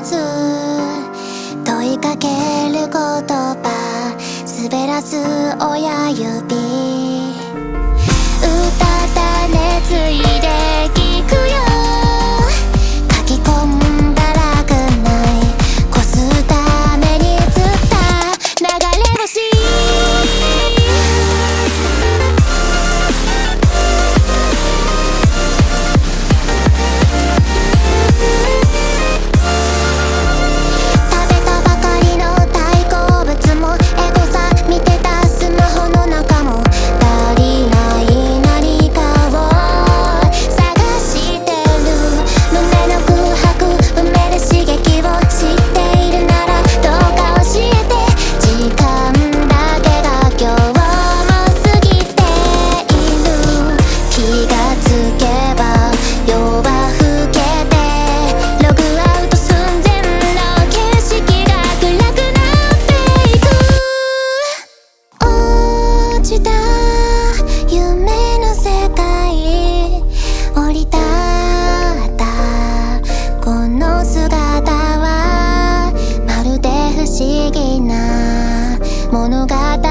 つ問いかける言葉。滑らす親指。うたた寝つい物語